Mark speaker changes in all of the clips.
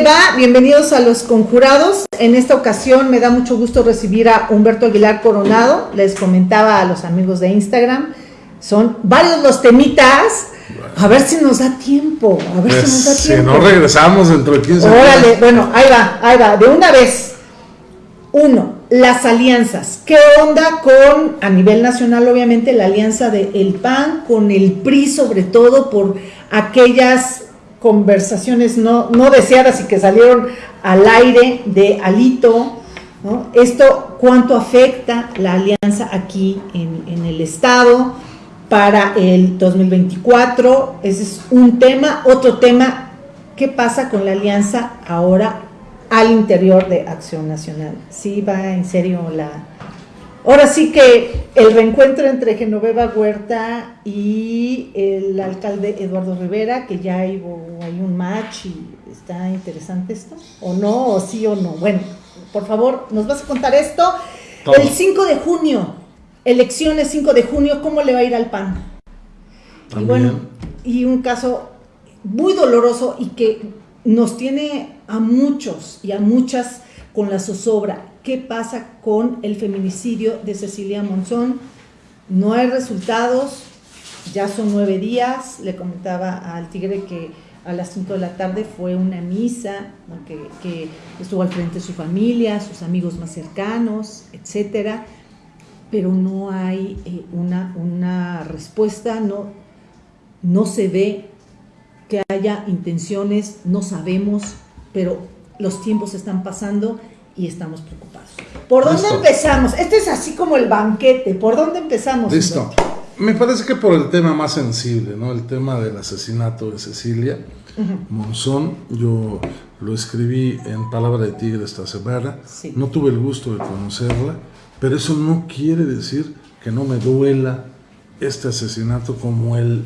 Speaker 1: ¿Qué tal? ¿Cómo le va? Bienvenidos a los conjurados. En esta ocasión me da mucho gusto recibir a Humberto Aguilar Coronado. Les comentaba a los amigos de Instagram. Son varios los temitas. A ver si nos da tiempo. A ver si nos da
Speaker 2: Pues, Si
Speaker 1: tiempo.
Speaker 2: no regresamos dentro de 15
Speaker 1: Órale,
Speaker 2: días.
Speaker 1: bueno, ahí va, ahí va. De una vez. Uno, las alianzas. ¿Qué onda con, a nivel nacional, obviamente, la alianza de el PAN con el PRI, sobre todo por aquellas conversaciones no, no deseadas y que salieron al aire de Alito? ¿no? Esto, ¿cuánto afecta la alianza aquí en, en el Estado para el 2024? Ese es un tema. Otro tema, ¿qué pasa con la alianza ahora al interior de Acción Nacional? Sí, va en serio la... Ahora sí que el reencuentro entre Genoveva Huerta y el alcalde Eduardo Rivera, que ya hay, hay un match y está interesante esto, o no, o sí o no. Bueno, por favor, nos vas a contar esto. El 5 de junio, elecciones 5 de junio, ¿cómo le va a ir al PAN? Y
Speaker 2: También.
Speaker 1: bueno, y un caso muy doloroso y que nos tiene a muchos y a muchas con la zozobra. ¿Qué pasa con el feminicidio de Cecilia Monzón? No hay resultados, ya son nueve días. Le comentaba al Tigre que a las 5 de la tarde fue una misa, que estuvo al frente de su familia, sus amigos más cercanos, etcétera pero no hay eh, una, una respuesta, no, no se ve que haya intenciones, no sabemos, pero los tiempos están pasando y estamos preocupados. ¿Por dónde
Speaker 2: Listo.
Speaker 1: empezamos? Este es así como el banquete, ¿por dónde empezamos?
Speaker 2: Listo. Me parece que por el tema más sensible, ¿no? El tema del asesinato de Cecilia Monzón. Yo lo escribí en Palabra de Tigre esta semana.
Speaker 1: Sí.
Speaker 2: No tuve el gusto de conocerla, pero eso no quiere decir que no me duela este asesinato como el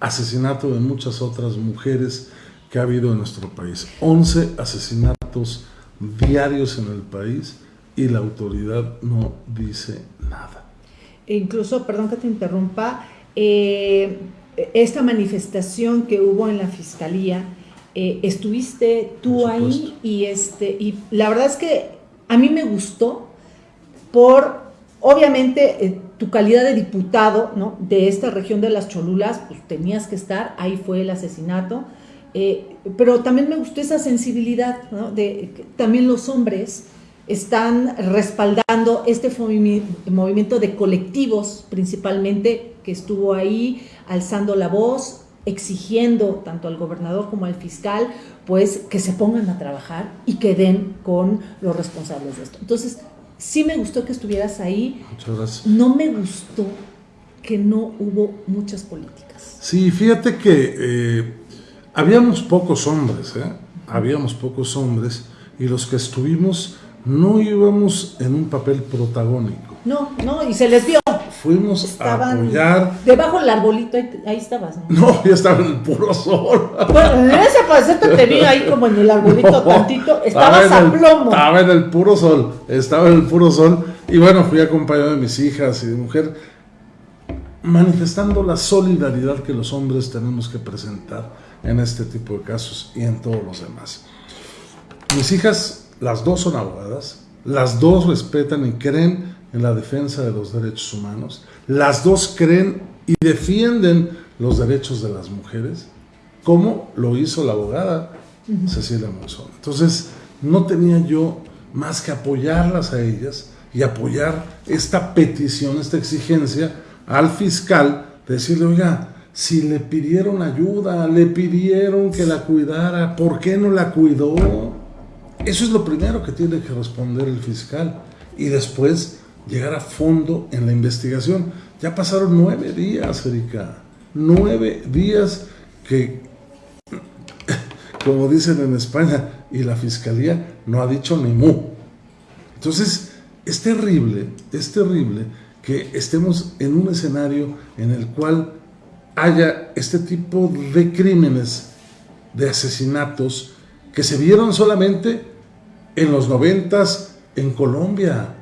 Speaker 2: asesinato de muchas otras mujeres que ha habido en nuestro país. 11 asesinatos diarios en el país y la autoridad no dice nada.
Speaker 1: E incluso, perdón que te interrumpa, eh, esta manifestación que hubo en la fiscalía, eh, estuviste tú ahí y este y la verdad es que a mí me gustó por obviamente eh, tu calidad de diputado ¿no? de esta región de las Cholulas, pues tenías que estar, ahí fue el asesinato, eh, pero también me gustó esa sensibilidad ¿no? de que también los hombres están respaldando este movimi- movimiento de colectivos principalmente que estuvo ahí alzando la voz, exigiendo tanto al gobernador como al fiscal, pues que se pongan a trabajar y que den con los responsables de esto. Entonces, sí me gustó que estuvieras ahí,
Speaker 2: Muchas gracias.
Speaker 1: no me gustó que no hubo muchas políticas.
Speaker 2: Sí, fíjate que eh, habíamos pocos hombres, ¿eh? Habíamos pocos hombres y los que estuvimos no íbamos en un papel protagónico.
Speaker 1: No, no, y se les vio.
Speaker 2: Fuimos a apoyar.
Speaker 1: debajo del arbolito, ahí, ahí estabas, ¿no?
Speaker 2: No, ya estaba en el puro sol.
Speaker 1: Bueno, en ese parecerte te vi ahí como en el arbolito
Speaker 2: No,
Speaker 1: tantito,
Speaker 2: estaba
Speaker 1: estabas a
Speaker 2: en el-
Speaker 1: plomo.
Speaker 2: Estaba en el puro sol, estaba en el puro sol. Y bueno, fui acompañado de mis hijas y de mujer, manifestando la solidaridad que los hombres tenemos que presentar en este tipo de casos y en todos los demás. Mis hijas, las dos son abogadas, las dos respetan y creen en la defensa de los derechos humanos, las dos creen y defienden los derechos de las mujeres, como lo hizo la abogada Cecilia Monzón. Entonces, no tenía yo más que apoyarlas a ellas y apoyar esta petición, esta exigencia al fiscal, de decirle, oiga, si le pidieron ayuda, le pidieron que la cuidara, ¿por qué no la cuidó? Eso es lo primero que tiene que responder el fiscal y después llegar a fondo en la investigación. Ya pasaron nueve días, Erika, nueve días que, como dicen en España, y la fiscalía no ha dicho ni mu. Entonces, es terrible, es terrible que estemos en un escenario en el cual haya este tipo de crímenes, de asesinatos, que se vieron solamente en los noventas en Colombia.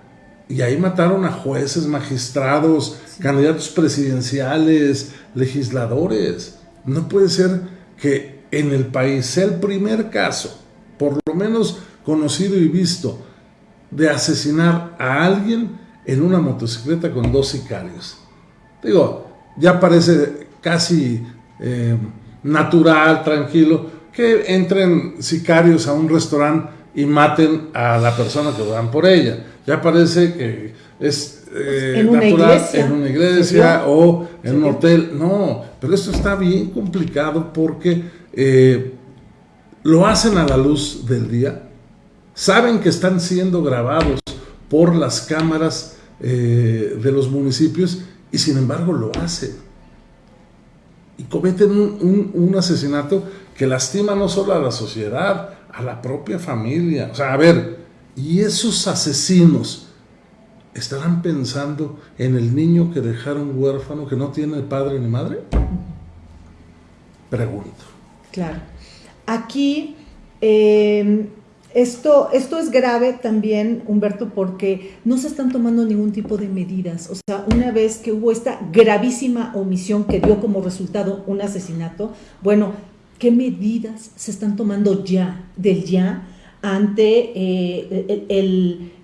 Speaker 2: Y ahí mataron a jueces, magistrados, candidatos presidenciales, legisladores. No puede ser que en el país sea el primer caso, por lo menos conocido y visto, de asesinar a alguien en una motocicleta con dos sicarios. Digo, ya parece casi eh, natural, tranquilo, que entren sicarios a un restaurante y maten a la persona que van por ella. Ya parece que es eh, natural en una iglesia o en un hotel. No, pero esto está bien complicado porque eh, lo hacen a la luz del día, saben que están siendo grabados por las cámaras eh, de los municipios y sin embargo lo hacen. Y cometen un, asesinato que lastima no solo a la sociedad, a la propia familia. O sea, a ver, ¿y esos asesinos estarán pensando en el niño que dejaron huérfano, que no tiene padre ni madre? Pregunto.
Speaker 1: Claro. Aquí eh, esto, esto es grave también, Humberto, porque no se están tomando ningún tipo de medidas. O sea, una vez que hubo esta gravísima omisión que dio como resultado un asesinato, bueno, ¿qué medidas se están tomando ya, del ya, ante eh,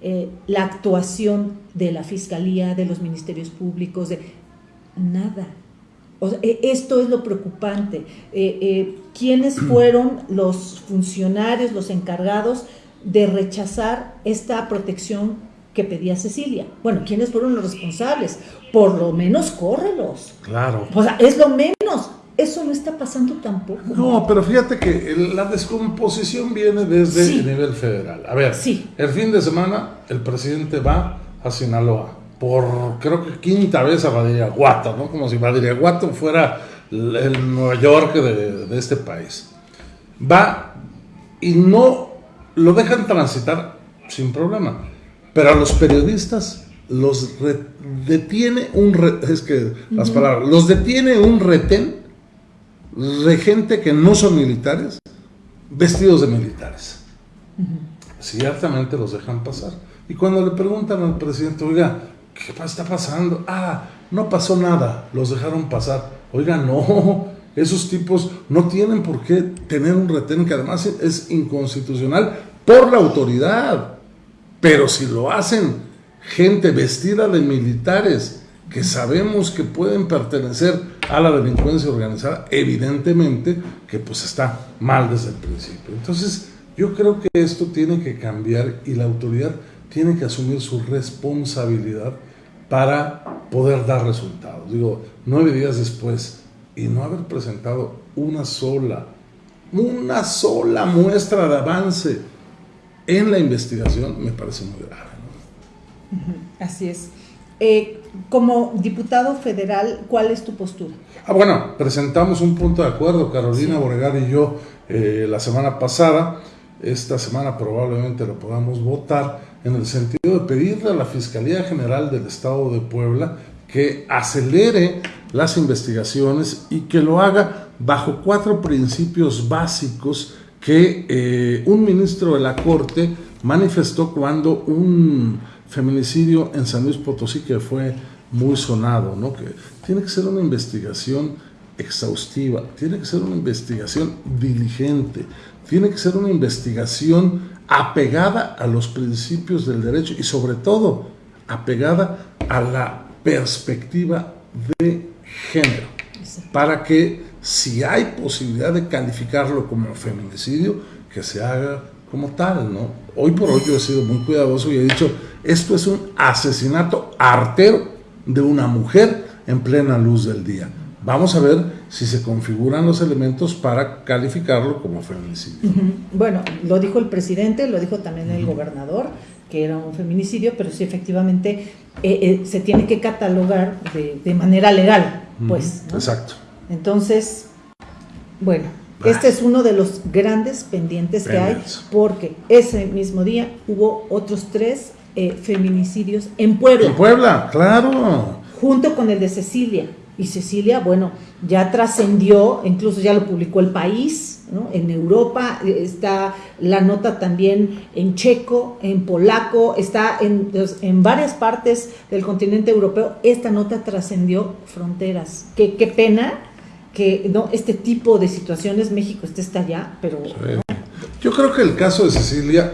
Speaker 1: eh, la actuación de la Fiscalía, de los ministerios públicos? De, nada. E, esto es lo preocupante. Eh, ¿Quiénes fueron los funcionarios, los encargados de rechazar esta protección que pedía Cecilia? Bueno, ¿quiénes fueron los responsables? Por lo menos córrelos.
Speaker 2: Claro.
Speaker 1: O sea, es lo menos. Eso no está pasando tampoco.
Speaker 2: No, pero fíjate que la descomposición viene desde el nivel federal. A ver, sí. el fin de semana el presidente va a Sinaloa por creo que quinta vez a Badiraguato, ¿no? Como si Badiraguato fuera el Nueva York de, este país. Va y no lo dejan transitar sin problema, pero a los periodistas los detiene un es que las palabras, los detiene un retén de gente que no son militares, vestidos de militares. Ciertamente los dejan pasar. Y cuando le preguntan al presidente, oiga, ¿qué está pasando? Ah, no pasó nada, los dejaron pasar. Oiga, no, esos tipos no tienen por qué tener un retén que además es inconstitucional por la autoridad. Pero si lo hacen gente vestida de militares que sabemos que pueden pertenecer a la delincuencia organizada, evidentemente que pues está mal desde el principio. Entonces, yo creo que esto tiene que cambiar y la autoridad tiene que asumir su responsabilidad para poder dar resultados. Digo, nueve días después y no haber presentado una sola, una sola muestra de avance en la investigación me parece muy grave.
Speaker 1: Así es. Eh, como diputado federal, ¿cuál es tu postura?
Speaker 2: Ah, bueno, presentamos un punto de acuerdo, Carolina sí. y yo, eh, la semana pasada. Esta semana probablemente lo podamos votar en el sentido de pedirle a la Fiscalía General del Estado de Puebla que acelere las investigaciones y que lo haga bajo cuatro principios básicos que eh, un ministro de la Corte manifestó cuando un feminicidio en San Luis Potosí que fue muy sonado, ¿no? que tiene que ser una investigación exhaustiva, tiene que ser una investigación diligente, tiene que ser una investigación apegada a los principios del derecho y sobre todo apegada a la perspectiva de género, para que si hay posibilidad de calificarlo como feminicidio, que se haga como tal, ¿no? Hoy por hoy yo he sido muy cuidadoso y he dicho, esto es un asesinato artero de una mujer en plena luz del día. Vamos a ver si se configuran los elementos para calificarlo como feminicidio.
Speaker 1: Bueno, lo dijo el presidente, lo dijo también el gobernador, que era un feminicidio, pero sí efectivamente eh, eh, se tiene que catalogar de, manera legal, pues.
Speaker 2: Exacto.
Speaker 1: Entonces, bueno, este es uno de los grandes pendientes que hay, porque ese mismo día hubo otros tres eh, feminicidios en Puebla.
Speaker 2: En Puebla, claro.
Speaker 1: Junto con el de Cecilia. Y Cecilia, bueno, ya trascendió, incluso ya lo publicó el país, ¿no? en Europa eh, está la nota también en checo, en polaco, está en, en varias partes del continente europeo, esta nota trascendió fronteras. Qué, qué pena que no este tipo de situaciones México esté hasta allá, pero...
Speaker 2: Yo creo que el caso de Cecilia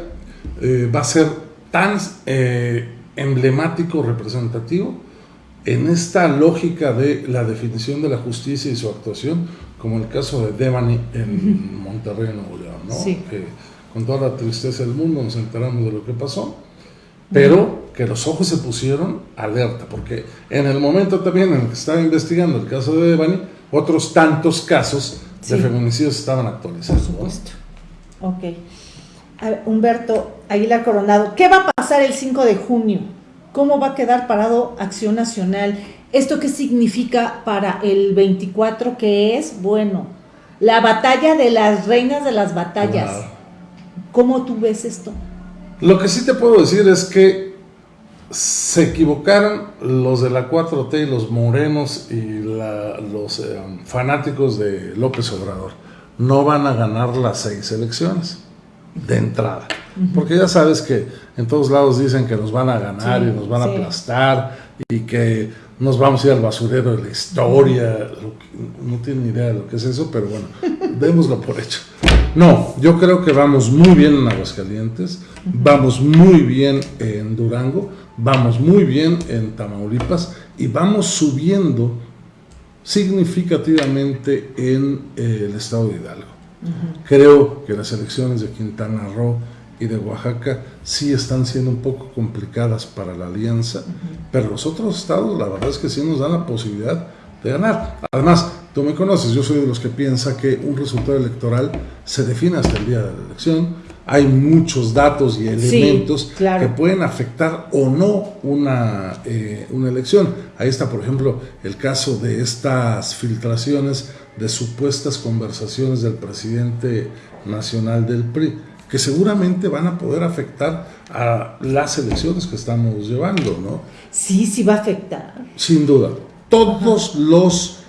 Speaker 2: eh, va a ser tan eh, emblemático, representativo, en esta lógica de la definición de la justicia y su actuación, como el caso de Devani en Monterrey, Nuevo León, ¿no? Que con toda la tristeza del mundo nos enteramos de lo que pasó, pero que los ojos se pusieron alerta, porque en el momento también en el que estaba investigando el caso de Devani, otros tantos casos de feminicidios estaban actualizados.
Speaker 1: Por supuesto. Ok. Humberto Aguilar Coronado, ¿qué va a pasar el 5 de junio? ¿Cómo va a quedar parado Acción Nacional? ¿Esto qué significa para el 24 que es? Bueno, la batalla de las reinas de las batallas. ¿Cómo tú ves esto?
Speaker 2: Lo que sí te puedo decir es que se equivocaron los de la 4T y los morenos y los eh, fanáticos de López Obrador. No van a ganar las seis elecciones de entrada. Porque ya sabes que en todos lados dicen que nos van a ganar y nos van a aplastar y que nos vamos a ir al basurero de la historia. No tienen ni idea de lo que es eso, pero bueno, démoslo por hecho. No, yo creo que vamos muy bien en Aguascalientes, vamos muy bien en Durango, vamos muy bien en Tamaulipas y vamos subiendo significativamente en eh, el estado de Hidalgo. Creo que las elecciones de Quintana Roo y de Oaxaca sí están siendo un poco complicadas para la alianza, pero los otros estados la verdad es que sí nos dan la posibilidad de ganar. Además, tú me conoces, yo soy de los que piensa que un resultado electoral se define hasta el día de la elección. Hay muchos datos y elementos que pueden afectar o no una, eh, una elección. Ahí está, por ejemplo, el caso de estas filtraciones de supuestas conversaciones del presidente nacional del PRI, que seguramente van a poder afectar a las elecciones que estamos llevando, ¿no?
Speaker 1: Sí, sí va a afectar.
Speaker 2: Sin duda. Todos los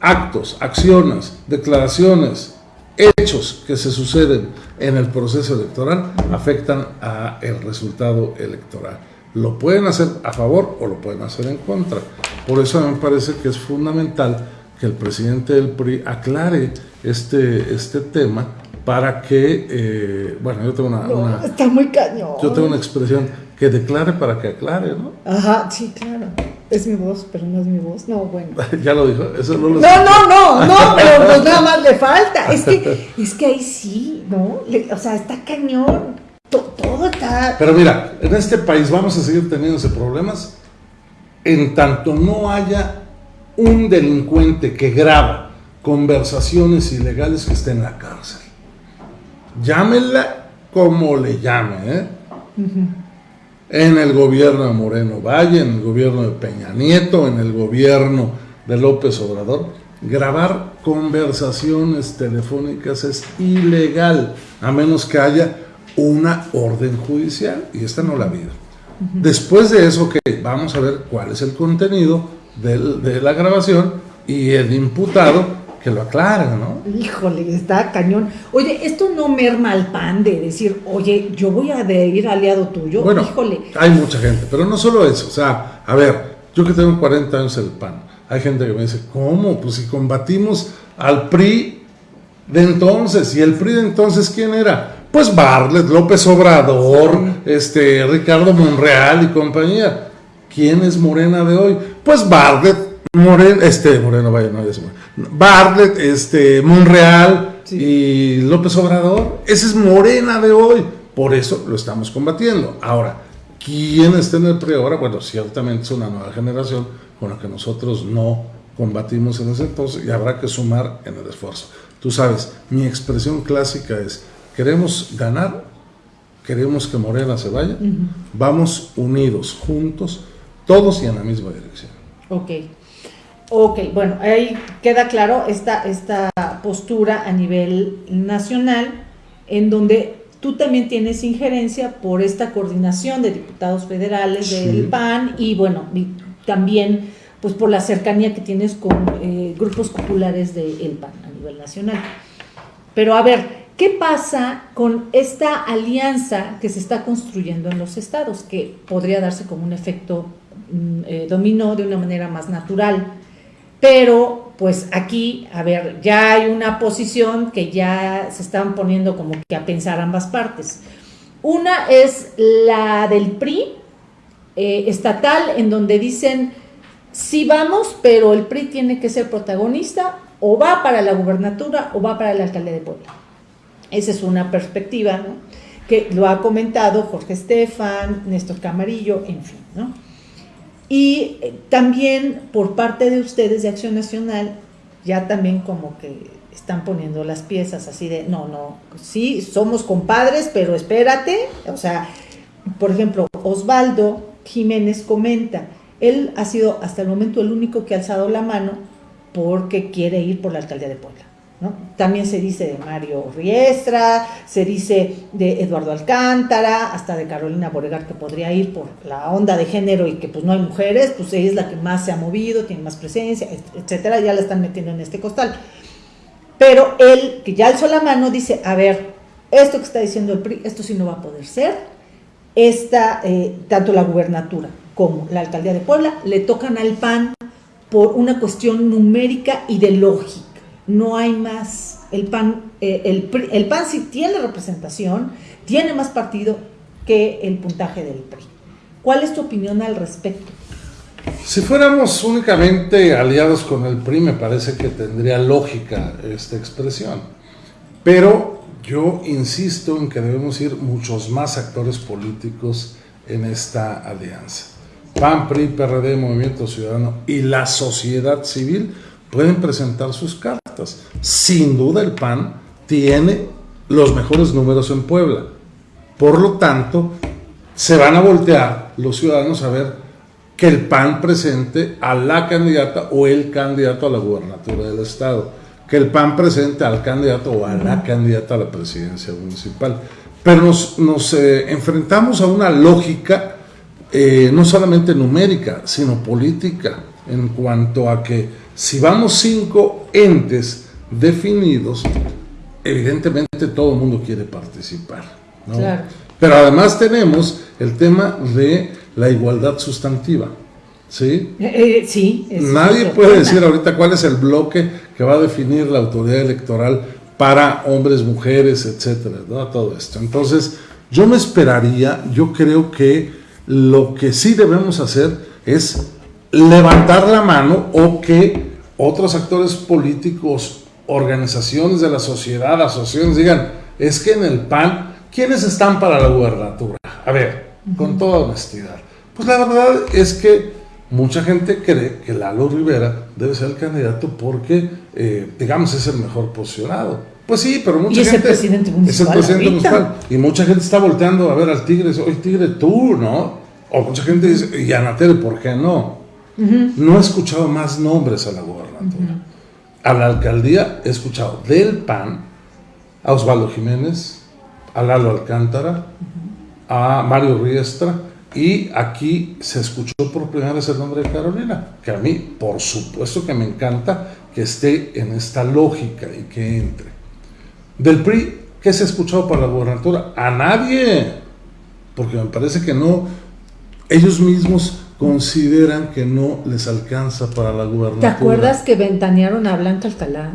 Speaker 2: actos, acciones, declaraciones, hechos que se suceden en el proceso electoral afectan a el resultado electoral. Lo pueden hacer a favor o lo pueden hacer en contra. Por eso me parece que es fundamental que el presidente del PRI aclare este, este tema para que, eh, bueno, yo tengo una,
Speaker 1: Está muy cañón.
Speaker 2: Yo tengo una expresión, que declare para que aclare, ¿no?
Speaker 1: Ajá, sí, claro. Es mi voz, pero no es mi voz. No, bueno.
Speaker 2: ya lo dijo, eso no lo
Speaker 1: No, no, no, no, pero pues nada más le falta. Es que, es que ahí sí, ¿no? o sea, está cañón. todo está...
Speaker 2: Pero mira, en este país vamos a seguir teniendo ese problemas en tanto no haya un delincuente que graba conversaciones ilegales que esté en la cárcel. Llámenla como le llame, ¿eh? En el gobierno de Moreno Valle, en el gobierno de Peña Nieto, en el gobierno de López Obrador, grabar conversaciones telefónicas es ilegal, a menos que haya una orden judicial, y esta no la habido. Después de eso, que vamos a ver cuál es el contenido de la grabación y el imputado que lo aclara, ¿no?
Speaker 1: Híjole, está cañón. Oye, esto no merma al pan de decir, oye, yo voy a ir aliado tuyo.
Speaker 2: Bueno,
Speaker 1: Híjole.
Speaker 2: hay mucha gente, pero no solo eso. O sea, a ver, yo que tengo 40 años el PAN, hay gente que me dice, ¿cómo? Pues si combatimos al PRI de entonces, ¿y el PRI de entonces quién era? Pues Barlet, López Obrador, este, Ricardo Monreal y compañía. ¿Quién es Morena de hoy? Pues Barlet, Moreno, este, Moreno, vaya, no, es Bartlett, este, Monreal y López Obrador. Ese es Morena de hoy. Por eso lo estamos combatiendo. Ahora, ¿quién está en el PRI ahora? Bueno, ciertamente es una nueva generación con la que nosotros no combatimos en ese entonces y habrá que sumar en el esfuerzo. Tú sabes, mi expresión clásica es, queremos ganar, queremos que Morena se vaya, vamos unidos, juntos, todos y en la misma dirección.
Speaker 1: Ok. Ok, bueno, ahí queda claro esta, esta postura a nivel nacional, en donde tú también tienes injerencia por esta coordinación de diputados federales del PAN y bueno, también pues por la cercanía que tienes con eh, grupos populares del PAN a nivel nacional. Pero a ver, ¿qué pasa con esta alianza que se está construyendo en los estados, que podría darse como un efecto Mm, eh, dominó de una manera más natural. Pero pues aquí, a ver, ya hay una posición que ya se están poniendo como que a pensar ambas partes. Una es la del PRI eh, estatal, en donde dicen, sí vamos, pero el PRI tiene que ser protagonista, o va para la gubernatura o va para la alcaldía de Puebla. Esa es una perspectiva, ¿no? que lo ha comentado Jorge Estefan, Néstor Camarillo, en fin, ¿no? Y eh, también por parte de ustedes de Acción Nacional, ya también como que están poniendo las piezas así de, no, no, sí, somos compadres, pero espérate, o sea, por ejemplo, Osvaldo Jiménez comenta, él ha sido hasta el momento el único que ha alzado la mano porque quiere ir por la alcaldía de Puebla. También se dice de Mario Riestra, se dice de Eduardo Alcántara, hasta de Carolina Boregar que podría ir por la onda de género y que pues no hay mujeres, pues ella es la que más se ha movido, tiene más presencia, etcétera, ya la están metiendo en este costal. Pero él, que ya alzó la mano, dice, a ver, esto que está diciendo el PRI, esto sí no va a poder ser, esta, eh, tanto la gubernatura como la alcaldía de Puebla le tocan al PAN por una cuestión numérica y de lógica no hay más. El PAN, eh, el, PAN sí tiene representación, tiene más partido que el puntaje del PRI. ¿Cuál es tu opinión al respecto?
Speaker 2: Si fuéramos únicamente aliados con el PRI, me parece que tendría lógica esta expresión. Pero yo insisto en que debemos ir muchos más actores políticos en esta alianza. PAN, PRI, PRD, Movimiento Ciudadano y la sociedad civil pueden presentar sus cartas. Sin duda el PAN tiene los mejores números en Puebla. Por lo tanto, se van a voltear los ciudadanos a ver que el PAN presente a la candidata o el candidato a la gubernatura del Estado, que el PAN presente al candidato o a la candidata a la presidencia municipal. Pero nos, eh, enfrentamos a una lógica eh, no solamente numérica, sino política, en cuanto a que si vamos cinco entes definidos, evidentemente todo el mundo quiere participar. Pero además tenemos el tema de la igualdad sustantiva. ¿Sí?
Speaker 1: Eh, eh, sí
Speaker 2: Nadie puede decir ahorita cuál es el bloque que va a definir la autoridad electoral para hombres, mujeres, etcétera, todo esto. Entonces, yo me esperaría, yo creo que lo que sí debemos hacer es levantar la mano o que otros actores políticos, organizaciones de la sociedad, asociaciones digan, es que en el PAN, ¿quiénes están para la gubernatura? A ver, con toda honestidad. Pues la verdad es que mucha gente cree que Lalo Rivera debe ser el candidato porque, eh, digamos, es el mejor posicionado. Pues sí, pero mucha gente.
Speaker 1: Es el presidente municipal.
Speaker 2: Es el presidente municipal. Y mucha gente está volteando a ver al Tigre. Oye, Tigre, tú, ¿no? O mucha gente dice, y Anatel, ¿por qué no? No he escuchado más nombres a la gobernatura. A la alcaldía he escuchado del PAN a Osvaldo Jiménez, a Lalo Alcántara, a Mario Riestra, y aquí se escuchó por primera vez el nombre de Carolina, que a mí, por supuesto que me encanta que esté en esta lógica y que entre. Del PRI, ¿qué se ha escuchado para la gobernatura? A nadie, porque me parece que no, ellos mismos consideran que no les alcanza para la gubernatura.
Speaker 1: ¿Te acuerdas que ventanearon a Blanca Alcalá?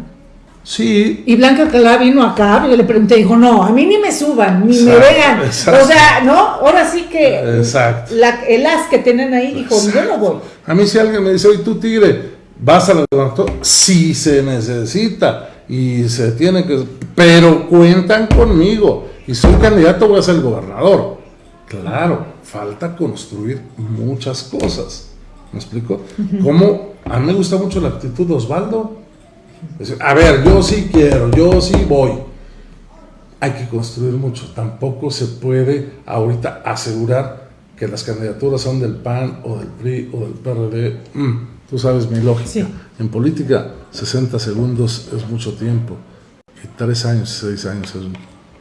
Speaker 2: Sí.
Speaker 1: Y Blanca Alcalá vino acá, y le pregunté, dijo, no, a mí ni me suban, ni me vean. O sea, ¿no? Ahora sí que
Speaker 2: exacto.
Speaker 1: el as que tienen ahí dijo, yo no voy.
Speaker 2: A mí si alguien me dice, oye, tú tigre, vas a la gubernatura, sí se necesita y se tiene que... Pero cuentan conmigo y soy candidato, voy a ser gobernador. Claro, falta construir muchas cosas. ¿Me explico? Como a mí me gusta mucho la actitud de Osvaldo. A ver, yo sí quiero, yo sí voy. Hay que construir mucho. Tampoco se puede ahorita asegurar que las candidaturas son del PAN o del PRI o del PRD. Mm, tú sabes mi lógica. En política, 60 segundos es mucho tiempo. Y 3 años, 6 años es un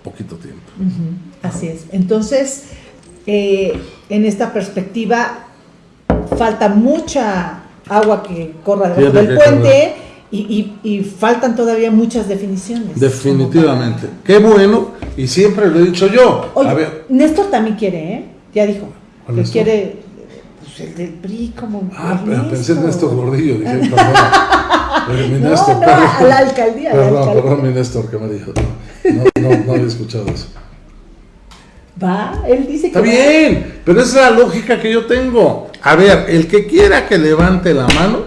Speaker 2: poquito tiempo.
Speaker 1: Así es. Entonces, eh, en esta perspectiva falta mucha agua que corra debajo del puente y, faltan todavía muchas definiciones.
Speaker 2: Definitivamente. Qué bueno, y siempre lo he dicho yo.
Speaker 1: Néstor también quiere, ¿eh? Ya dijo. Que quiere, pues el del PRI como...
Speaker 2: Ah, pensé en Néstor Gordillo, dije, perdón.
Speaker 1: mi Néstor, no, no, a la alcaldía.
Speaker 2: Perdón,
Speaker 1: la alcaldía.
Speaker 2: perdón, mi Néstor, que me dijo. No, no, no había escuchado eso.
Speaker 1: Va, él dice
Speaker 2: Está bien, pero esa es la lógica que yo tengo. A ver, el que quiera que levante la mano,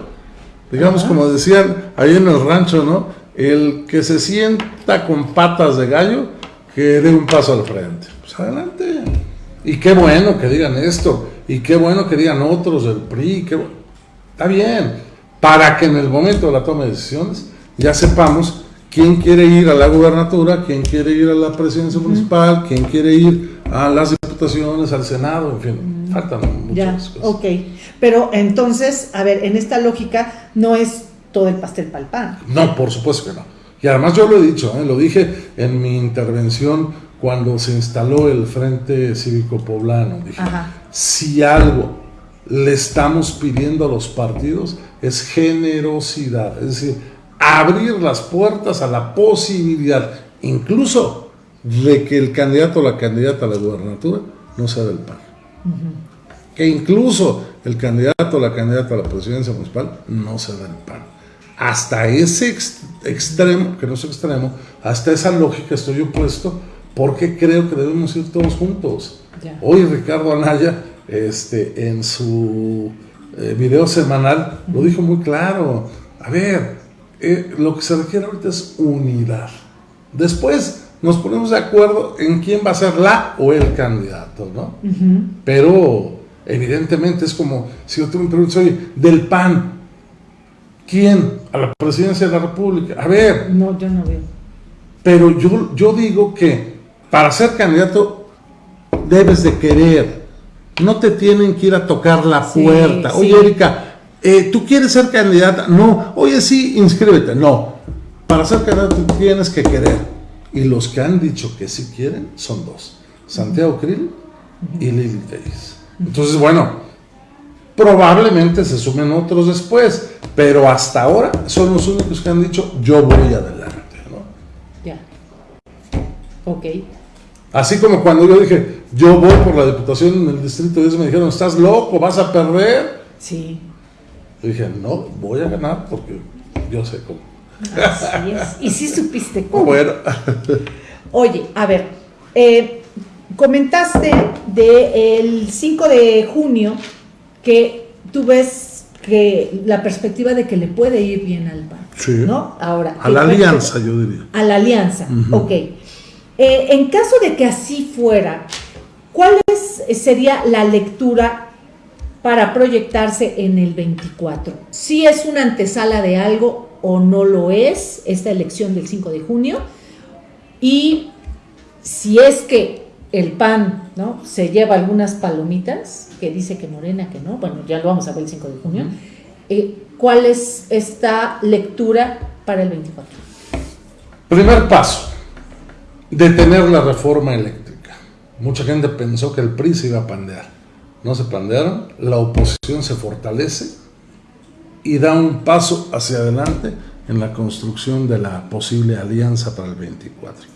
Speaker 2: digamos como decían ahí en el rancho, ¿no? El que se sienta con patas de gallo, que dé un paso al frente. Pues adelante. Y qué bueno que digan esto, y qué bueno que digan otros del PRI, qué está bien, para que en el momento de la toma de decisiones ya sepamos quién quiere ir a la gubernatura, quién quiere ir a la presidencia municipal, quién quiere ir a las diputaciones, al Senado, en fin, faltan muchas
Speaker 1: ya,
Speaker 2: cosas.
Speaker 1: Ok, pero entonces, a ver, en esta lógica no es todo el pastel para el pan.
Speaker 2: No, por supuesto que no. Y además yo lo he dicho, ¿eh? lo dije en mi intervención cuando se instaló el Frente Cívico Poblano. Dije,
Speaker 1: Ajá.
Speaker 2: si algo le estamos pidiendo a los partidos es generosidad, es decir, abrir las puertas a la posibilidad, incluso de que el candidato o la candidata a la gubernatura no sea del PAN. Que incluso el candidato o la candidata a la presidencia municipal no sea del PAN. Hasta ese ex- extremo, que no es extremo, hasta esa lógica estoy opuesto, porque creo que debemos ir todos juntos. Hoy Ricardo Anaya, este, en su eh, video semanal, lo dijo muy claro. A ver, eh, lo que se requiere ahorita es unidad. Después nos ponemos de acuerdo en quién va a ser la o el candidato, ¿no? Pero evidentemente es como si yo me preguntas, oye, del PAN, ¿quién? A la presidencia de la República. A ver,
Speaker 1: No, yo no veo.
Speaker 2: pero yo, yo digo que para ser candidato debes de querer. No te tienen que ir a tocar la
Speaker 1: Sí,
Speaker 2: puerta. Oye,
Speaker 1: sí.
Speaker 2: Erika, eh, ¿tú quieres ser candidata? No. Oye, sí, inscríbete. No. Para ser candidato tienes que querer. Y los que han dicho que sí quieren son dos. Santiago Krill y Lili Tellez. Entonces, bueno, probablemente se sumen otros después. Pero hasta ahora son los únicos que han dicho yo voy adelante. ¿no?
Speaker 1: Ya. Ok.
Speaker 2: Así como cuando yo dije, yo voy por la diputación en el distrito 10, me dijeron, estás loco, vas a perder.
Speaker 1: Sí.
Speaker 2: Yo dije, no, voy a ganar porque yo sé cómo.
Speaker 1: Así es. Y sí supiste cómo.
Speaker 2: Bueno,
Speaker 1: Oye, a ver, eh, comentaste del 5 de junio que tú ves que la perspectiva de que le puede ir bien al PAN.
Speaker 2: Sí.
Speaker 1: ¿No? Ahora.
Speaker 2: a la
Speaker 1: ¿qué-
Speaker 2: alianza, yo diría.
Speaker 1: A la alianza, ok. Eh, en caso de que así fuera, ¿cuál es- sería la lectura para proyectarse en el 24? ¿Si es una antesala de algo o no lo es esta elección del 5 de junio? Y si es que el PAN ¿no? se lleva algunas palomitas, que dice que Morena, que no, bueno, ya lo vamos a ver el 5 de junio, eh, ¿cuál es esta lectura para el 24?
Speaker 2: Primer paso, detener la reforma eléctrica. Mucha gente pensó que el PRI se iba a pandear. No se pandearon, la oposición se fortalece y da un paso hacia adelante en la construcción de la posible alianza para el 24.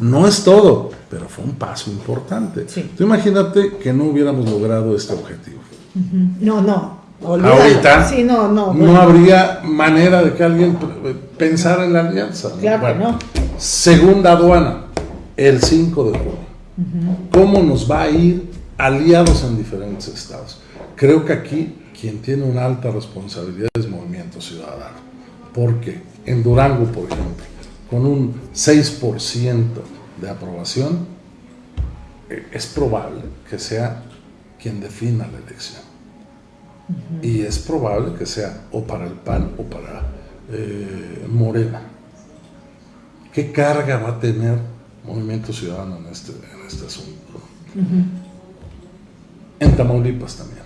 Speaker 2: No es todo, pero fue un paso importante.
Speaker 1: Sí.
Speaker 2: Tú imagínate que no hubiéramos logrado este objetivo.
Speaker 1: No, no. olvídalo.
Speaker 2: Ahorita
Speaker 1: Sí, no, no.
Speaker 2: no habría manera de que alguien p- pensara en la alianza. ¿no?
Speaker 1: Claro que
Speaker 2: Bueno,
Speaker 1: no.
Speaker 2: Segunda aduana, el 5 de junio. ¿Cómo nos va a ir aliados en diferentes estados? Creo que aquí quien tiene una alta responsabilidad es Movimiento Ciudadano. Porque en Durango, por ejemplo, con un 6% de aprobación, eh, es probable que sea quien defina la elección. Y es probable que sea o para el PAN o para eh, Morena. ¿Qué carga va a tener Movimiento Ciudadano en este, en este asunto? En Tamaulipas también.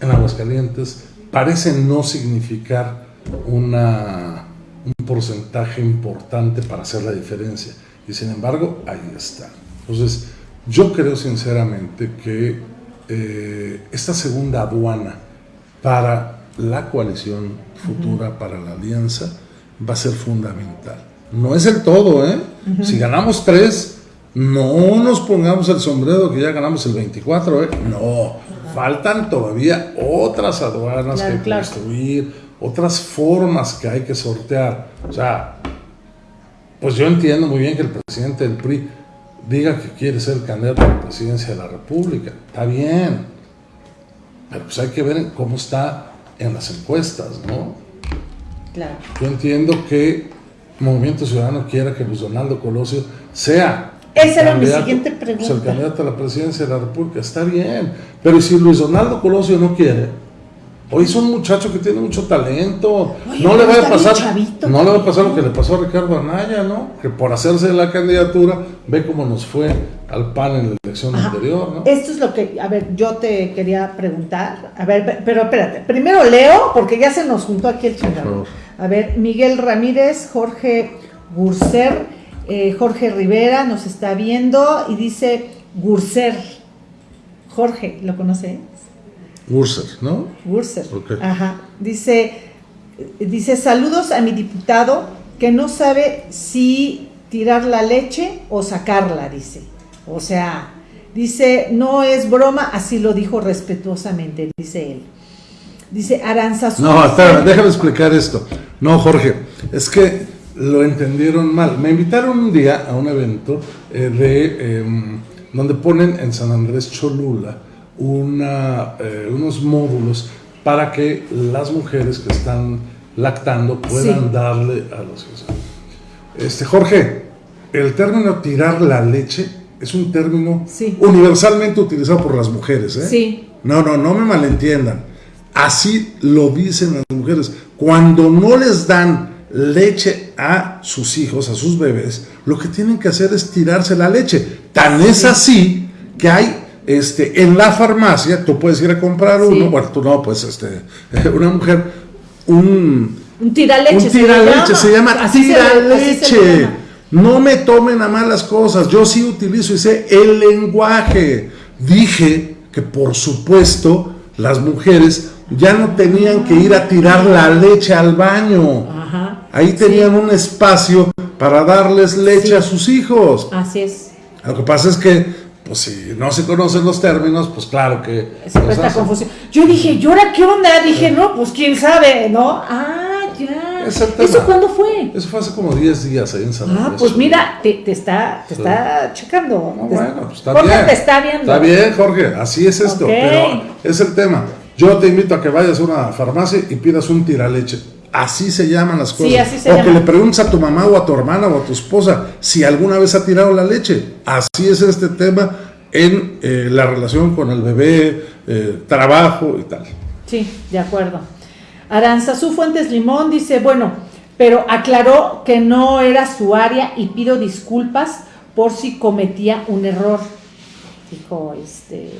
Speaker 2: En Aguascalientes parece no significar una, un porcentaje importante para hacer la diferencia. Y sin embargo, ahí está. Entonces, yo creo sinceramente que eh, esta segunda aduana para la coalición futura, para la alianza, va a ser fundamental. No es el todo, ¿eh? Si ganamos tres, no nos pongamos el sombrero que ya ganamos el 24, ¿eh? No, faltan todavía otras aduanas
Speaker 1: Claro,
Speaker 2: que
Speaker 1: claro.
Speaker 2: construir, otras formas que hay que sortear. O sea, pues yo entiendo muy bien que el presidente del PRI diga que quiere ser candidato a la presidencia de la República. Está bien. Pero pues hay que ver cómo está en las encuestas, ¿no?
Speaker 1: Claro.
Speaker 2: Yo entiendo que Movimiento Ciudadano quiera que Luis Donaldo Colosio sea.
Speaker 1: Esa era mi siguiente
Speaker 2: pues, el
Speaker 1: pregunta.
Speaker 2: candidato a la presidencia de la República. Está bien. Pero ¿y si Luis Donaldo Colosio no quiere? Hoy es un muchacho que tiene mucho talento.
Speaker 1: Oye,
Speaker 2: no le va a pasar.
Speaker 1: chavito
Speaker 2: no le va a pasar lo que le pasó a Ricardo Anaya, ¿no? Que por hacerse la candidatura, ve cómo nos fue al PAN en la elección
Speaker 1: Ajá.
Speaker 2: anterior, ¿no?
Speaker 1: Esto es lo que, a ver, yo te quería preguntar. A ver, pe- pero espérate. Primero leo, porque ya se nos juntó aquí el chingado. A ver, Miguel Ramírez, Jorge Gurser, eh, Jorge Rivera nos está viendo y dice Gurser. Jorge, ¿lo conoces?
Speaker 2: Gurser, ¿no?
Speaker 1: Gurser. Ajá. Dice, dice, saludos a mi diputado que no sabe si tirar la leche o sacarla, dice. O sea, dice, no es broma, así lo dijo respetuosamente, dice él. Dice Aranzazú.
Speaker 2: No, espérame, déjame explicar esto. No, Jorge, es que lo entendieron mal. Me invitaron un día a un evento eh, de em, donde ponen en San Andrés Cholula una, eh, unos módulos para que las mujeres que están lactando puedan
Speaker 1: Sí.
Speaker 2: darle a los hijos. Este, Jorge, el término tirar la leche es un término
Speaker 1: Sí.
Speaker 2: universalmente utilizado por las mujeres. ¿eh?
Speaker 1: Sí.
Speaker 2: No, no, no me malentiendan. Así lo dicen las mujeres. Cuando no les dan leche a sus hijos, a sus bebés, lo que tienen que hacer es tirarse la leche. Tan es así que hay este, en la farmacia, tú puedes ir a comprar
Speaker 1: Sí.
Speaker 2: uno, bueno, tú no, pues este, una mujer, un,
Speaker 1: Un tiraleche.
Speaker 2: un tiraleche, se llama
Speaker 1: se le
Speaker 2: tiraleche.
Speaker 1: llama.
Speaker 2: No me tomen a mal las cosas. Yo sí utilizo y sé el lenguaje. Dije que por supuesto las mujeres ya no tenían que ir a tirar la leche al baño. Ahí tenían un espacio para darles leche
Speaker 1: Sí.
Speaker 2: a sus hijos.
Speaker 1: Así es.
Speaker 2: Lo que pasa es que, pues si no se conocen los términos, pues claro que...
Speaker 1: Presta
Speaker 2: hacen.
Speaker 1: confusión. Yo dije, ¿y ahora qué onda? Dije, no, pues quién sabe, ¿no? Ah, ya. ¿Eso cuándo fue?
Speaker 2: Eso fue hace como 10 días ahí en San
Speaker 1: Ah,
Speaker 2: Andrés.
Speaker 1: pues mira, te, te está, te está checando.
Speaker 2: No,
Speaker 1: Te-
Speaker 2: bueno, pues está
Speaker 1: Jorge
Speaker 2: bien.
Speaker 1: te está viendo.
Speaker 2: Está bien, Jorge, así es esto. Pero es el tema. Yo te invito a que vayas a una farmacia y pidas un tiraleche. Así se llaman las cosas.
Speaker 1: Sí, así se
Speaker 2: o
Speaker 1: llama.
Speaker 2: que le preguntes a tu mamá o a tu hermana o a tu esposa si alguna vez ha tirado la leche. Así es este tema en eh, la relación con el bebé, eh, trabajo y tal.
Speaker 1: Sí, de acuerdo. Aranzazú Fuentes Limón dice, bueno, pero aclaró que no era su área y pido disculpas por si cometía un error. Dijo este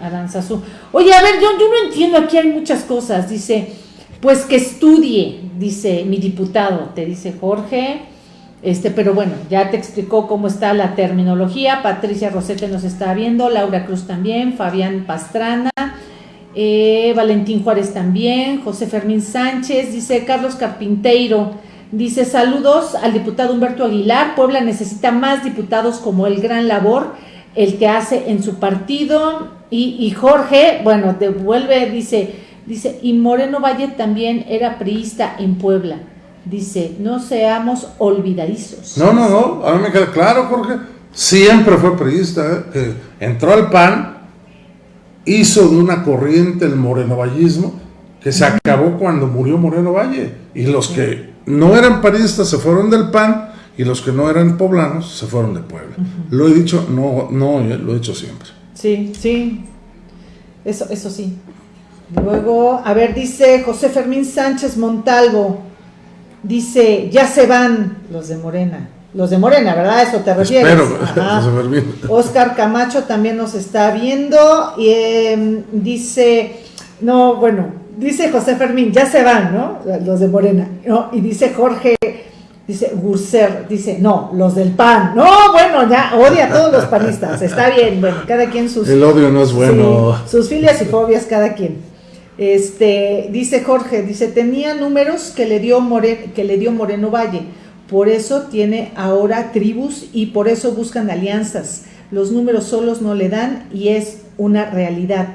Speaker 1: Aranzazú. Oye, a ver, yo, yo no entiendo, aquí hay muchas cosas. Dice, pues que estudie, dice mi diputado, te dice Jorge. Este, pero bueno, ya te explicó cómo está la terminología. Patricia Rosete nos está viendo, Laura Cruz también, Fabián Pastrana. Eh, Valentín Juárez también, José Fermín Sánchez, dice Carlos Carpinteiro, dice saludos al diputado Humberto Aguilar, Puebla necesita más diputados como el gran labor, el que hace en su partido, y, y Jorge, bueno, devuelve, dice, dice, y Moreno Valle también era priista en Puebla, dice, no seamos olvidadizos.
Speaker 2: No, no, no, a mí me queda claro, Jorge. Siempre fue periodista, ¿eh? entró al PAN, hizo de una corriente el morenovallismo, que se acabó cuando murió Moreno Valle. Y los que no eran panistas se fueron del PAN y los que no eran poblanos se fueron de Puebla. Lo he dicho, no, no, eh, lo he hecho siempre.
Speaker 1: Sí, sí. Eso, eso sí. Luego, a ver, dice José Fermín Sánchez Montalvo. Dice, ya se van los de Morena. Los de Morena, ¿verdad? Eso te refieres.
Speaker 2: José Fermín.
Speaker 1: Oscar Camacho también nos está viendo. Y em, dice, no, bueno, dice José Fermín, ya se van, ¿no? Los de Morena. ¿no? Y dice Jorge, dice Gurser, dice, no, los del PAN. No, bueno, ya odia a todos los panistas. Está bien, bueno, cada quien sus.
Speaker 2: El odio no es bueno.
Speaker 1: Sí, sus filias y fobias cada quien. Este, dice Jorge, dice, tenía números que le dio More- que le dio Moreno Valle. Por eso tiene ahora tribus y por eso buscan alianzas. Los números solos no le dan y es una realidad.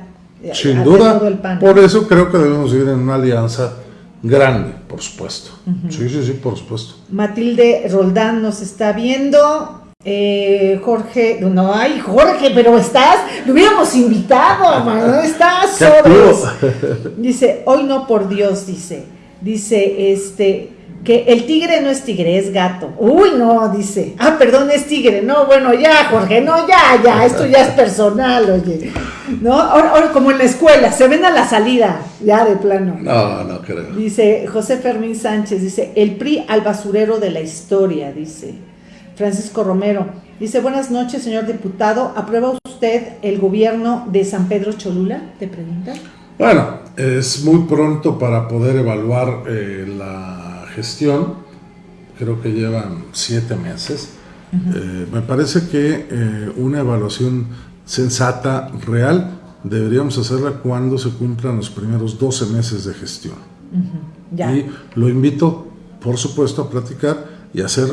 Speaker 2: Sin
Speaker 1: a-
Speaker 2: duda,
Speaker 1: de todo el PAN.
Speaker 2: por eso creo que debemos ir en una alianza grande, por supuesto. Sí, sí, sí, por supuesto.
Speaker 1: Matilde Roldán nos está viendo. Eh, Jorge, no, ay, Jorge, pero estás, lo hubiéramos invitado, no estás, sobres. Dice, hoy no por Dios, dice, dice, este, que el tigre no es tigre, es gato. Uy, no, dice, ah, perdón, es tigre. No, bueno, ya, Jorge, no, ya, ya, esto ya es personal, oye. No, ahora, ahora como en la escuela, se ven a la salida, ya de plano.
Speaker 2: No, no creo.
Speaker 1: Dice José Fermín Sánchez, dice, el PRI al basurero de la historia, dice Francisco Romero. Dice, buenas noches, señor diputado. ¿Aprueba usted el gobierno de San Pedro Cholula? Te pregunta.
Speaker 2: Bueno, es muy pronto para poder evaluar eh, la gestión. Creo que llevan siete meses. Eh, me parece que eh, una evaluación sensata, real, deberíamos hacerla cuando se cumplan los primeros 12 meses de gestión.
Speaker 1: Ya.
Speaker 2: Y lo invito, por supuesto, a platicar y hacer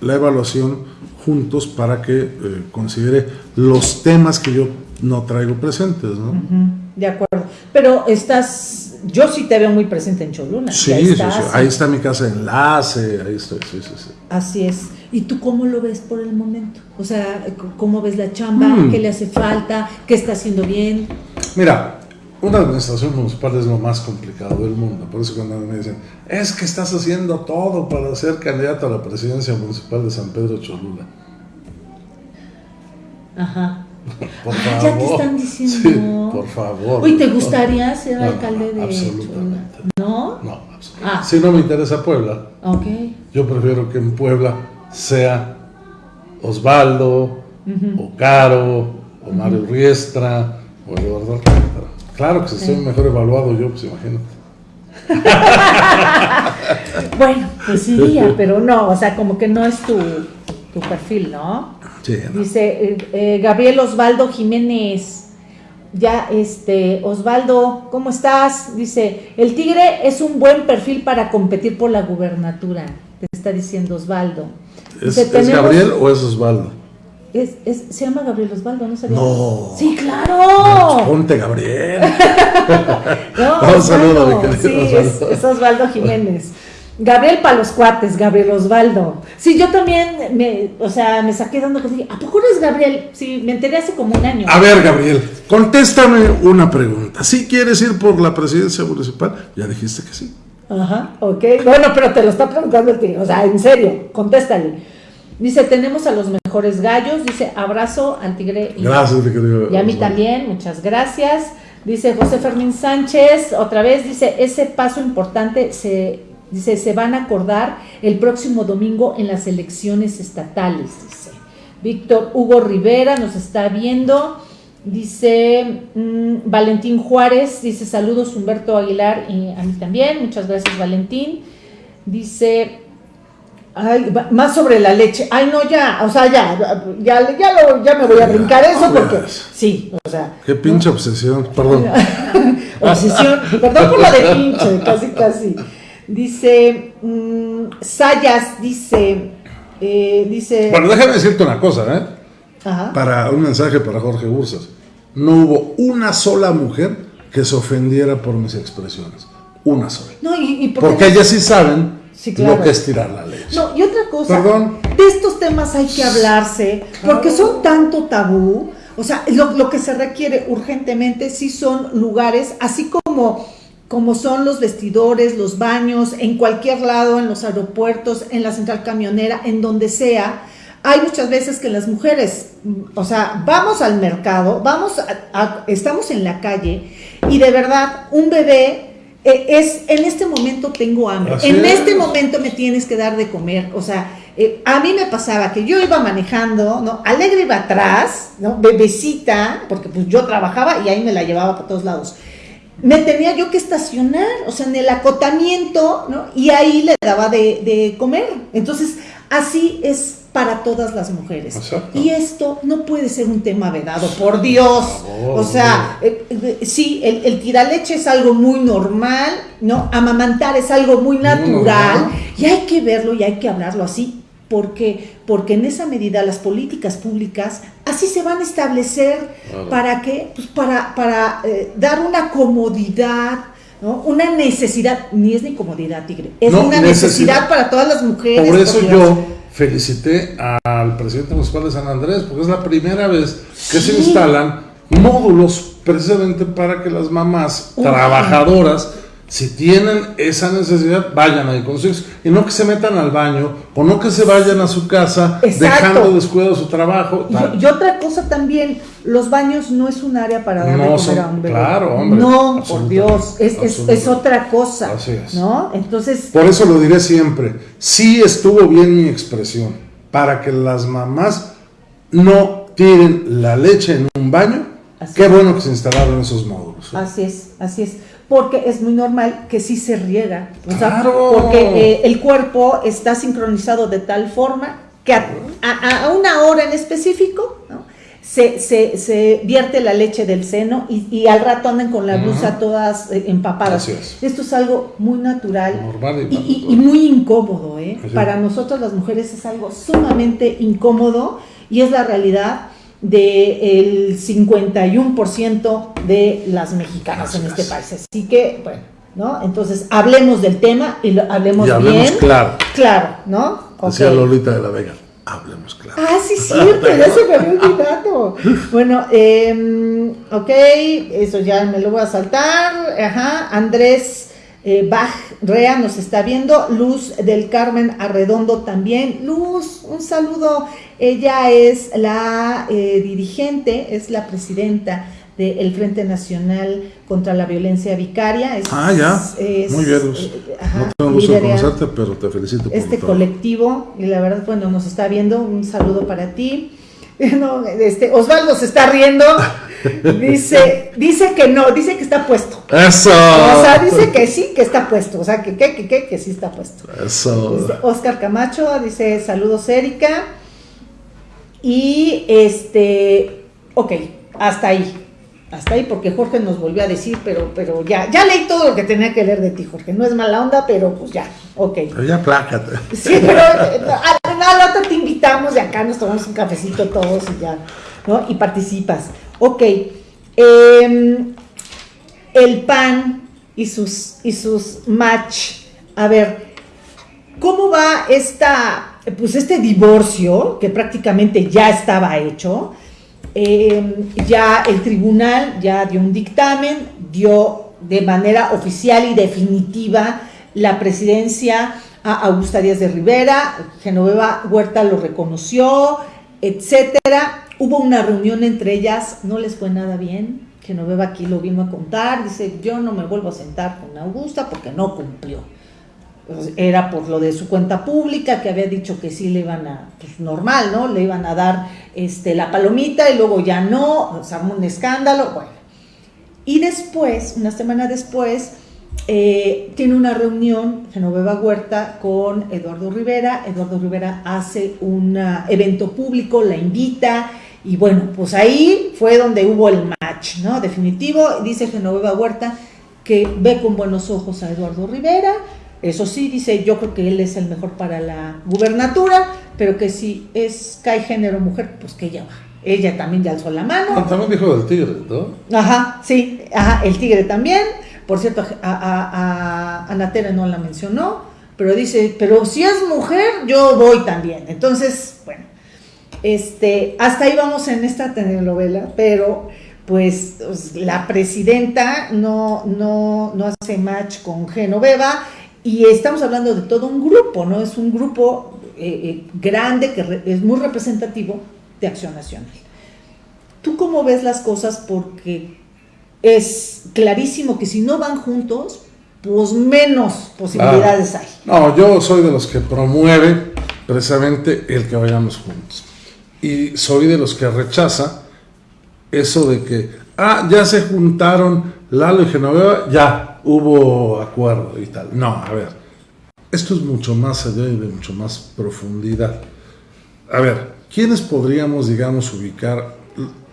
Speaker 2: la evaluación juntos para que eh, considere los temas que yo no traigo presentes, ¿no?
Speaker 1: De acuerdo. Pero estás, yo sí te veo muy presente en Cholula.
Speaker 2: Sí,
Speaker 1: Ya
Speaker 2: sí, sí, ahí está mi casa de enlace, ahí estoy, sí, sí, sí.
Speaker 1: Así es. ¿Y tú cómo lo ves por el momento? O sea, ¿cómo ves la chamba?
Speaker 2: Mm.
Speaker 1: ¿Qué le hace falta? ¿Qué está haciendo bien?
Speaker 2: Mira, una administración municipal es lo más complicado del mundo, por eso cuando me dicen, es que estás haciendo todo para ser candidato a la presidencia municipal de San Pedro Cholula.
Speaker 1: Ajá.
Speaker 2: Por favor.
Speaker 1: ya te están diciendo.
Speaker 2: Sí, por favor.
Speaker 1: Uy, ¿te gustaría ser
Speaker 2: No,
Speaker 1: alcalde de Cholula?
Speaker 2: absolutamente.
Speaker 1: ¿No?
Speaker 2: No, absolutamente.
Speaker 1: Ah.
Speaker 2: Si no me interesa Puebla,
Speaker 1: Ok.
Speaker 2: yo prefiero que en Puebla sea Osvaldo, o Caro, o Mario Riestra, o Eduardo Alcántara. Claro que si estoy mejor evaluado yo, pues imagínate.
Speaker 1: Bueno, pues sí, pero no, o sea, como que no es tu, tu perfil, ¿no?
Speaker 2: Sí, no.
Speaker 1: Dice eh, eh, Gabriel Osvaldo Jiménez. Ya, este, Osvaldo, ¿cómo estás? Dice, el tigre es un buen perfil para competir por la gubernatura, te está diciendo Osvaldo.
Speaker 2: ¿Es,
Speaker 1: Dice,
Speaker 2: es
Speaker 1: "Tenemos-
Speaker 2: Gabriel o es Osvaldo?
Speaker 1: Es- es- se llama Gabriel Osvaldo, ¿no sabía?
Speaker 2: No.
Speaker 1: Sí, claro.
Speaker 2: Ponte Gabriel.
Speaker 1: No,
Speaker 2: Un saludo, mi querido
Speaker 1: Sí, es,
Speaker 2: Osvaldo.
Speaker 1: es Osvaldo Jiménez. Gabriel para los cuates, Gabriel Osvaldo. Sí, yo también, me, o sea, me saqué dando cosas. dije, ¿A poco eres Gabriel? Sí, me enteré hace como un año.
Speaker 2: A ver, Gabriel, contéstame una pregunta. ¿Si quieres ir por la presidencia municipal? Ya dijiste que sí.
Speaker 1: Ajá, ok. Bueno, pero te lo está preguntando el tío. O sea, en serio, contéstale. Dice, tenemos a los mejores gallos. Dice, abrazo al tigre. y-
Speaker 2: Gracias.
Speaker 1: Y a mí también, muchas gracias. Dice José Fermín Sánchez, otra vez, dice, ese paso importante se, dice, se van a acordar el próximo domingo en las elecciones estatales, dice. Víctor Hugo Rivera nos está viendo. Dice mm, Valentín Juárez, dice saludos Humberto Aguilar y a mí también, muchas gracias Valentín. Dice, ay, más sobre la leche. Ay, no, ya, o sea, ya, ya, ya, lo- ya me voy a brincar eso porque, sí, o sea,
Speaker 2: Qué pinche obsesión, perdón.
Speaker 1: obsesión, perdón por lo de pinche, casi, casi. Dice, mm, Sayas, dice, eh, dice,
Speaker 2: Bueno, déjame decirte una cosa, ¿eh?
Speaker 1: ajá,
Speaker 2: Para un mensaje para Jorge Bursas. No hubo una sola mujer que se ofendiera por mis expresiones. Una sola.
Speaker 1: no, y, y por qué
Speaker 2: Porque
Speaker 1: no-
Speaker 2: ellas sí saben
Speaker 1: Sí, claro.
Speaker 2: lo que es tirar la leche.
Speaker 1: No, y otra cosa,
Speaker 2: Perdón.
Speaker 1: de estos temas hay que hablarse, porque son tanto tabú, o sea, lo, lo que se requiere urgentemente sí son lugares, así como, como son los vestidores, los baños, en cualquier lado, en los aeropuertos, en la central camionera, en donde sea. Hay muchas veces que las mujeres, o sea, vamos al mercado, vamos a- a- estamos en la calle y de verdad un bebé eh, es, en este momento tengo hambre,
Speaker 2: Así
Speaker 1: en
Speaker 2: es.
Speaker 1: este momento me tienes que dar de comer, o sea, eh, a mí me pasaba que yo iba manejando, ¿no? Alegre iba atrás, ¿no? Bebecita, porque pues yo trabajaba y ahí me la llevaba para todos lados. Me tenía yo que estacionar, o sea, en el acotamiento, ¿no? Y ahí le daba de, de comer. Entonces, así es para todas las mujeres.
Speaker 2: Exacto.
Speaker 1: Y esto no puede ser un tema vedado, por Dios. o sea, eh, eh, sí, el, el tiraleche es algo muy normal, ¿no? Amamantar es algo muy natural y hay que verlo y hay que hablarlo así. porque Porque en esa medida las políticas públicas así se van a establecer para que, pues para, para eh, dar una comodidad, ¿no? Una necesidad, ni es ni comodidad, Tigre, es una necesidad, para todas las mujeres.
Speaker 2: Por eso yo felicité al presidente municipal de San Andrés, porque es la primera vez que se instalan módulos precisamente para que las mamás trabajadoras si tienen esa necesidad, vayan ahí con sus y no que se metan al baño o no que se vayan a su casa dejando descuidado su trabajo.
Speaker 1: Y, otra cosa también, los baños no es un área para darle no comer a un bebé.
Speaker 2: Claro, hombre.
Speaker 1: No, por Dios, es, es, otra cosa. Así es. ¿no? Entonces.
Speaker 2: Por eso lo diré siempre. Sí estuvo bien mi expresión, para que las mamás no tiren la leche en un baño. Qué bueno que se instalaron esos módulos.
Speaker 1: Así es, así es porque es muy normal que sí se riega, porque eh, el cuerpo está sincronizado de tal forma que a, una hora en específico se, se, vierte la leche del seno y, al rato andan con la blusa todas eh, empapadas. Esto es algo muy natural y, muy incómodo. ¿eh? Para nosotros las mujeres es algo sumamente incómodo y es la realidad del 51% de las mexicanas en este país. Así que, bueno, ¿no? Entonces, hablemos del tema y lo, hablemos,
Speaker 2: hablemos claro.
Speaker 1: Claro, ¿no?
Speaker 2: Decía Lolita de la Vega, hablemos claro.
Speaker 1: Ah, sí, cierto, ya se me había olvidado. bueno, eh, ok, eso ya me lo voy a saltar. Ajá, Andrés eh, Bach Rea nos está viendo, Luz del Carmen Arredondo también. Luz, un saludo. Ella es la eh, dirigente, es la presidenta del Frente Nacional contra la Violencia Vicaria.
Speaker 2: ah, ya. Muy bien, Luz. Eh, no tengo gusto de conocerte, pero te felicito
Speaker 1: por Este colectivo, y la verdad, bueno, nos está viendo. Un saludo para ti. No, este, Osvaldo se está riendo. Dice, dice que no, dice que está puesto.
Speaker 2: Eso.
Speaker 1: O sea, dice que sí, que está puesto. O sea, que que, que, que, que sí está puesto.
Speaker 2: Eso.
Speaker 1: Oscar Camacho dice, saludos Erika. Y este, ok, hasta ahí. Hasta ahí, porque Jorge nos volvió a decir, pero, pero ya, ya leí todo lo que tenía que leer de ti, Jorge. No es mala onda, pero pues ya, ok.
Speaker 2: Pero ya plácate.
Speaker 1: Sí, pero eh, al otro te invitamos y acá nos tomamos un cafecito todos y ya, ¿no? Y participas. Ok. Em, el PAN y sus, y sus match. A ver, ¿cómo va esta, pues este divorcio que prácticamente ya estaba hecho? Em, ya el tribunal ya dio un dictamen, dio de manera oficial y definitiva la presidencia a Augusta Díaz de Rivera, Genoveva Huerta lo reconoció, etcétera. Hubo una reunión entre ellas, no les fue nada bien. Genoveva aquí lo vino a contar, dice, yo no me vuelvo a sentar con Augusta porque no cumplió. Pues, era por lo de su cuenta pública, que había dicho que sí le iban a, pues normal, ¿no? Le iban a dar este, la palomita y luego ya no, o sea, un escándalo, bueno. Y después, una semana después, eh, tiene una reunión Genoveva Huerta con Eduardo Rivera. Eduardo Rivera hace un evento público, la invita y bueno, pues ahí fue donde hubo el match, ¿no? Definitivo. Dice Genoveva Huerta que ve con buenos ojos a Eduardo Rivera. Eso sí, dice, yo creo que él es el mejor para la gubernatura, pero que si es cae género mujer, pues que ella va. Ella también ya alzó la mano.
Speaker 2: también dijo del tigre, ¿no?
Speaker 1: Ajá, sí, ajá, el tigre también. Por cierto, a, a, a Ana no la mencionó, pero dice, pero si es mujer, yo voy también. Entonces, bueno, este, hasta ahí vamos en esta telenovela, pero pues, pues la presidenta no, no, no hace match con Genoveva y estamos hablando de todo un grupo, ¿no? Es un grupo eh, eh, grande que es muy representativo de Acción Nacional. ¿Tú cómo ves las cosas? Porque es clarísimo que si no van juntos, pues menos posibilidades hay.
Speaker 2: No, yo soy de los que promueve precisamente el que vayamos juntos. Y soy de los que rechaza eso de que, ah, ya se juntaron Lalo y Genoveva, ya hubo acuerdo y tal. No, a ver, esto es mucho más allá y de mucho más profundidad. A ver, ¿quiénes podríamos, digamos, ubicar?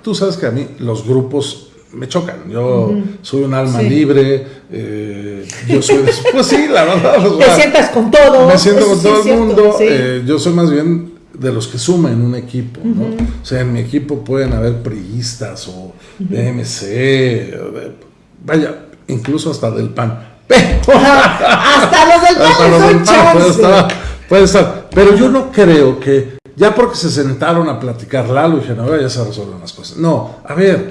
Speaker 2: Tú sabes que a mí los grupos me chocan. Yo soy un alma libre, eh, yo soy pues sí, la verdad.
Speaker 1: Te sientas con todo.
Speaker 2: Me siento con todo el mundo. Eh, yo soy más bien de los que suman un equipo, ¿no? O sea, en mi equipo pueden haber priistas o DMC, vaya, incluso hasta del PAN.
Speaker 1: hasta los del PAN,
Speaker 2: puede, puede estar. Pero yo no creo que ya porque se sentaron a platicar Lalo y Genoveva ya se resuelven las cosas. No, a ver,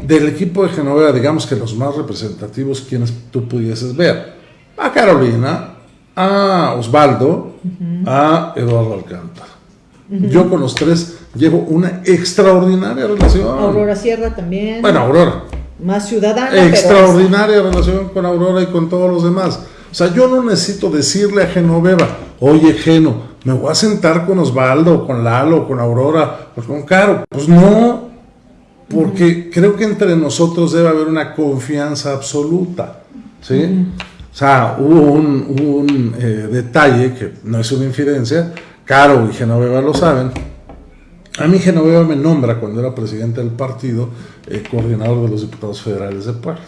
Speaker 2: del equipo de Genoveva, digamos que los más representativos, quienes tú pudieses ver, a Carolina, a Osvaldo, a Eduardo Alcántara. Yo con los tres llevo una extraordinaria relación.
Speaker 1: Aurora Sierra también.
Speaker 2: Bueno, Aurora.
Speaker 1: Más ciudadana.
Speaker 2: Extraordinaria relación con Aurora y con todos los demás. O sea, yo no necesito decirle a Genoveva, oye Geno, me voy a sentar con Osvaldo, con Lalo, con Aurora, pues con Caro. Pues no, porque creo que entre nosotros debe haber una confianza absoluta. ¿sí? O sea, hubo un, eh, detalle que no es una infidencia, Caro y Genoveva lo saben. A mí Genoveva me nombra cuando era presidente del partido, eh, coordinador de los diputados federales de Puebla.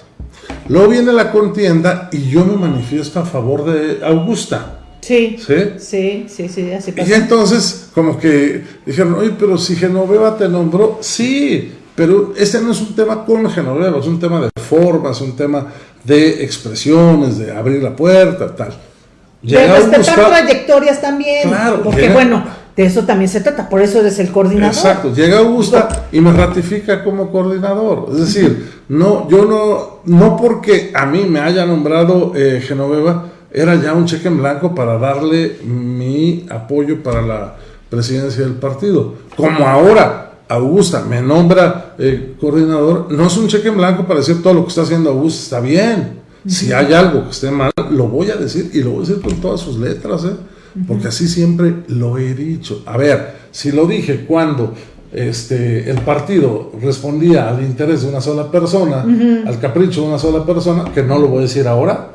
Speaker 2: Luego viene la contienda y yo me manifiesto a favor de Augusta.
Speaker 1: Sí, sí, sí, sí, así
Speaker 2: pasa. Y entonces, como que dijeron, oye, pero si Genoveva te nombró, sí, pero este no es un tema con Genoveva, es un tema de formas, un tema de expresiones, de abrir la puerta, tal.
Speaker 1: De respetar trayectorias también, claro, porque bueno, de eso también se trata, por eso eres el coordinador.
Speaker 2: Exacto, llega Augusta y me ratifica como coordinador. Es decir, no, yo no, no porque a mí me haya nombrado eh, Genoveva, era ya un cheque en blanco para darle mi apoyo para la presidencia del partido. Como ahora Augusta me nombra eh, coordinador, no es un cheque en blanco para decir todo lo que está haciendo Augusta, está bien. Si hay algo que esté mal, lo voy a decir y lo voy a decir con todas sus letras, ¿eh? porque así siempre lo he dicho. A ver, si lo dije cuando este, el partido respondía al interés de una sola persona, al capricho de una sola persona, que no lo voy a decir ahora,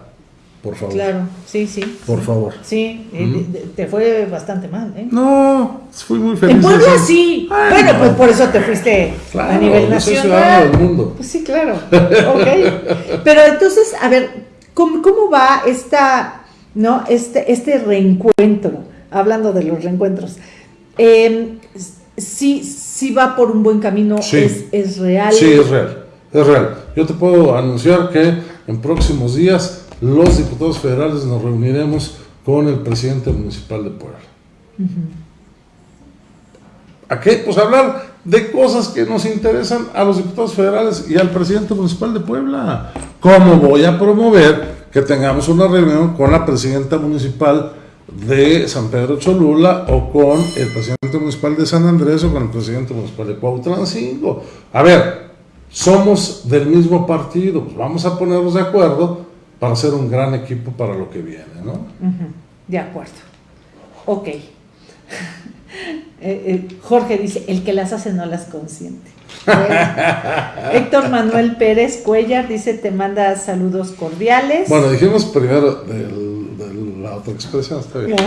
Speaker 2: por favor.
Speaker 1: Claro, sí, sí.
Speaker 2: Por favor.
Speaker 1: Sí, eh, te fue bastante mal, ¿eh?
Speaker 2: No, fui muy feliz.
Speaker 1: En Puebla sí. bueno, pues por eso te fuiste a nivel nacional.
Speaker 2: del mundo.
Speaker 1: Pues sí, claro. ok. Pero entonces, a ver, ¿cómo, cómo va esta ¿no? Este, este reencuentro, hablando de los reencuentros, eh, sí, sí va por un buen camino, es, es real.
Speaker 2: Sí, es real, es real. Yo te puedo anunciar que en próximos días los diputados federales nos reuniremos con el presidente municipal de Puebla. ¿A qué? Pues hablar de cosas que nos interesan a los diputados federales y al presidente municipal de Puebla. ¿Cómo voy a promover que tengamos una reunión con la presidenta municipal de San Pedro Cholula o con el presidente municipal de San Andrés o con el presidente municipal de Cuautlancingo. A ver, somos del mismo partido, pues vamos a ponernos de acuerdo para hacer un gran equipo para lo que viene, ¿no?
Speaker 1: De acuerdo. Ok. Eh, eh, Jorge dice, el que las hace no las consiente. Héctor Manuel Pérez Cuellar dice, te manda saludos cordiales.
Speaker 2: Bueno, dijimos primero de la otra expresión, está bien.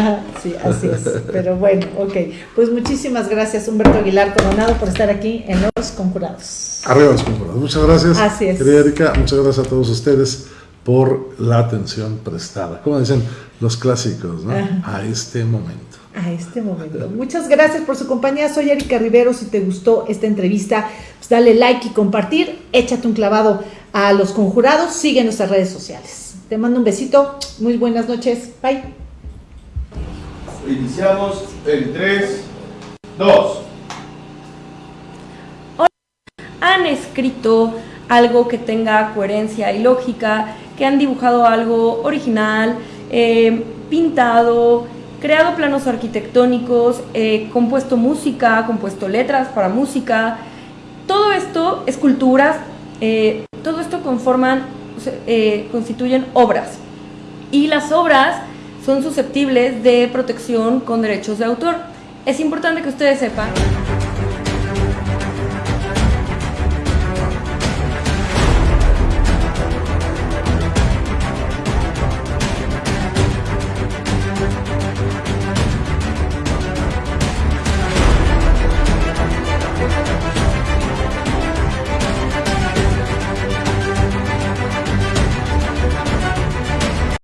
Speaker 1: sí, así es. Pero bueno, ok. Pues muchísimas gracias, Humberto Aguilar Coronado, por estar aquí en Los Conjurados.
Speaker 2: Arriba los Conjurados. Muchas gracias.
Speaker 1: Así es.
Speaker 2: Querida Erika, muchas gracias a todos ustedes por la atención prestada. Como dicen los clásicos, ¿no? A este momento
Speaker 1: a este momento. Muchas gracias por su compañía. Soy Erika Rivero. Si te gustó esta entrevista, pues dale like y compartir. Échate un clavado a los conjurados. Sigue nuestras redes sociales. Te mando un besito. Muy buenas noches. Bye.
Speaker 3: Iniciamos en 3, 2.
Speaker 4: Han escrito algo que tenga coherencia y lógica, que han dibujado algo original, eh, pintado, creado planos arquitectónicos, eh, compuesto música, compuesto letras para música. Todo esto, esculturas, eh, todo esto conforman, constituyen obras. Y las obras son susceptibles de protección con derechos de autor. Es importante que ustedes sepan